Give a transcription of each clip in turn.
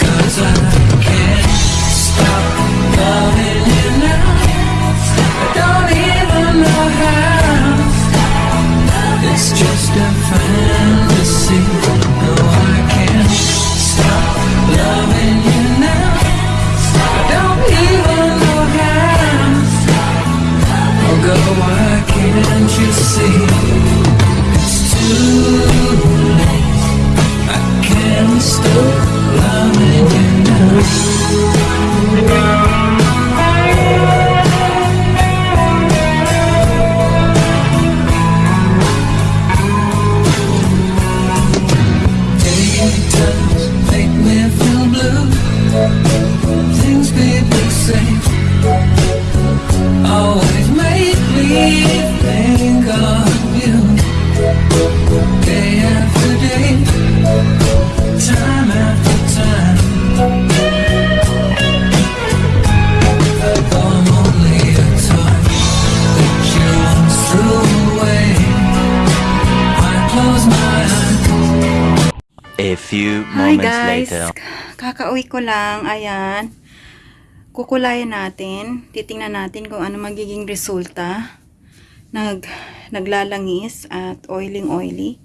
Cause I Things be the say Few Hi moments guys! later. Kakauwi ko lang. Ayan. Kukulayan natin. Titingnan natin kung ano magiging resulta. Nag, naglalangis at oiling oily.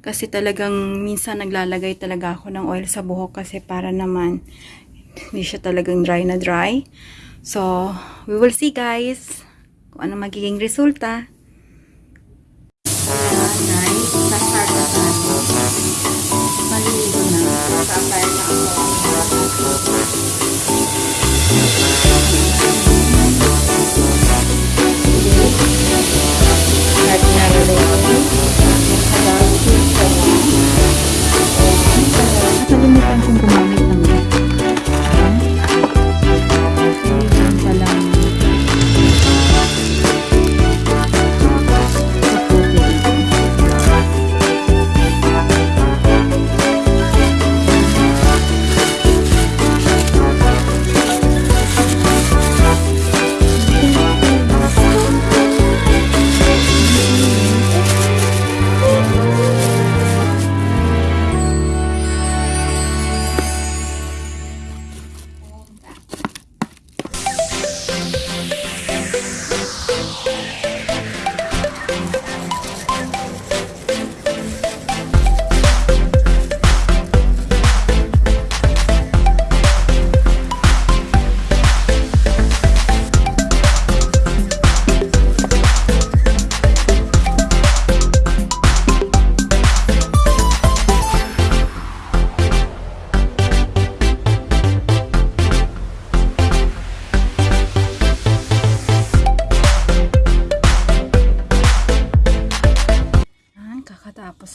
Kasi talagang minsan naglalagay talaga ako ng oil sa buhok kasi para naman hindi siya talagang dry na dry. So, we will see guys kung ano magiging resulta.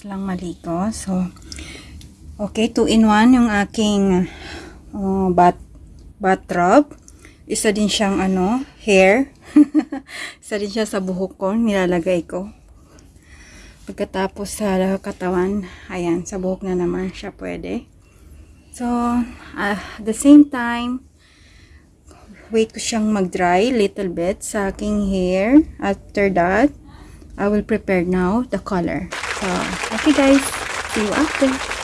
Lang maligo. So, okay, 2 in 1 yung aking uh, bat bathrobe. Isa din siyang ano, hair. Isa din siya sa buhok ko, nilalagay ko. Pagkatapos sa katawan, ayan, sa buhok na naman siya pwede. So, uh, the same time, wait ko siyang mag-dry little bit sa aking hair. After that, I will prepare now the color. So, okay guys, see you after.